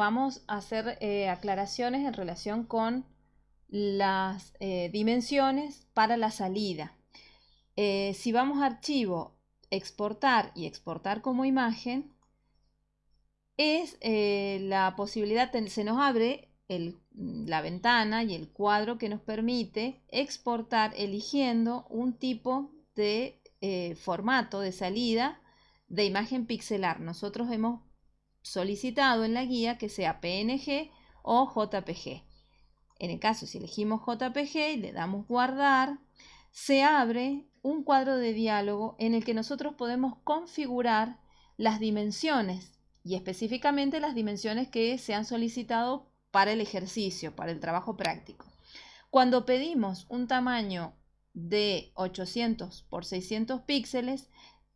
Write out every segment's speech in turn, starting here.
vamos a hacer eh, aclaraciones en relación con las eh, dimensiones para la salida. Eh, si vamos a archivo, exportar y exportar como imagen, es la posibilidad, se nos abre la ventana y el cuadro que nos permite exportar eligiendo un tipo de formato de salida de imagen pixelar. Nosotros hemos solicitado en la guía que sea PNG o JPG. En el caso, si elegimos JPG y le damos guardar, se abre un cuadro de diálogo en el que nosotros podemos configurar las dimensiones y específicamente las dimensiones que se han solicitado para el ejercicio, para el trabajo práctico. Cuando pedimos un tamaño de 800 por 600 píxeles,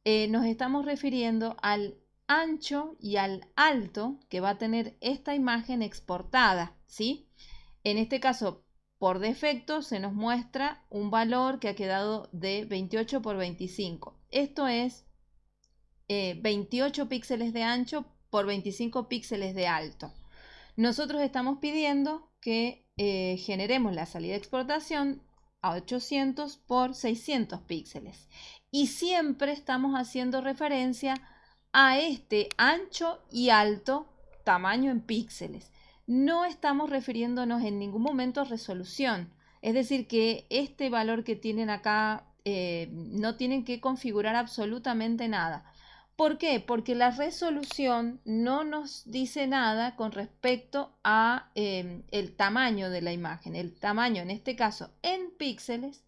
eh, nos estamos refiriendo al ancho y al alto que va a tener esta imagen exportada, ¿sí? En este caso, por defecto, se nos muestra un valor que ha quedado de 28 por 25. Esto es 28 eh, píxeles de ancho por 25 píxeles de alto. Nosotros estamos pidiendo que eh, generemos la salida de exportación a 800 por 600 píxeles. Y siempre estamos haciendo referencia a este ancho y alto tamaño en píxeles. No estamos refiriéndonos en ningún momento a resolución. Es decir, que este valor que tienen acá eh, no tienen que configurar absolutamente nada. ¿Por qué? Porque la resolución no nos dice nada con respecto a em, el tamaño de la imagen. El tamaño, en este caso, en píxeles,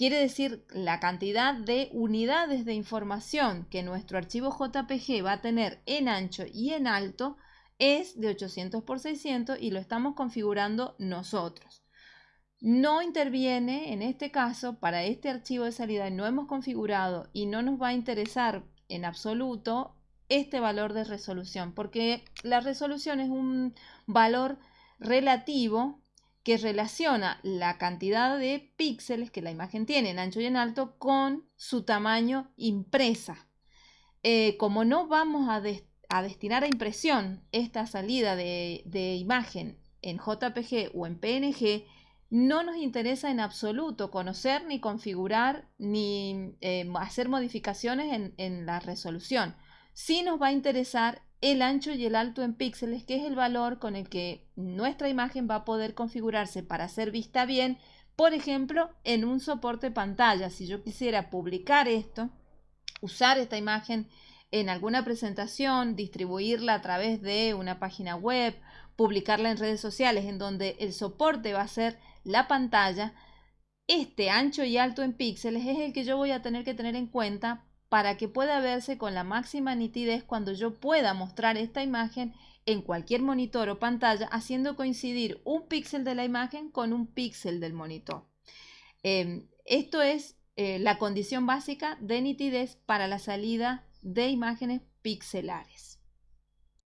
Quiere decir la cantidad de unidades de información que nuestro archivo JPG va a tener en ancho y en alto es de 800 por 600 y lo estamos configurando nosotros. No interviene en este caso para este archivo de salida no hemos configurado y no nos va a interesar en absoluto este valor de resolución porque la resolución es un valor relativo que relaciona la cantidad de píxeles que la imagen tiene en ancho y en alto con su tamaño impresa. Eh, como no vamos a, destinar a impresión esta salida de, imagen en JPG o en PNG, no nos interesa en absoluto conocer ni configurar ni eh, hacer modificaciones en, en la resolución. Sí nos va a interesar el ancho y el alto en píxeles, que es el valor con el que nuestra imagen va a poder configurarse para ser vista bien, por ejemplo, en un soporte pantalla. Si yo quisiera publicar esto, usar esta imagen en alguna presentación, distribuirla a través de una página web, publicarla en redes sociales, en donde el soporte va a ser la pantalla, este ancho y alto en píxeles es el que yo voy a tener que tener en cuenta para que pueda verse con la máxima nitidez cuando yo pueda mostrar esta imagen en cualquier monitor o pantalla haciendo coincidir un píxel de la imagen con un píxel del monitor. Em, esto es eh, la condición básica de nitidez para la salida de imágenes pixelares.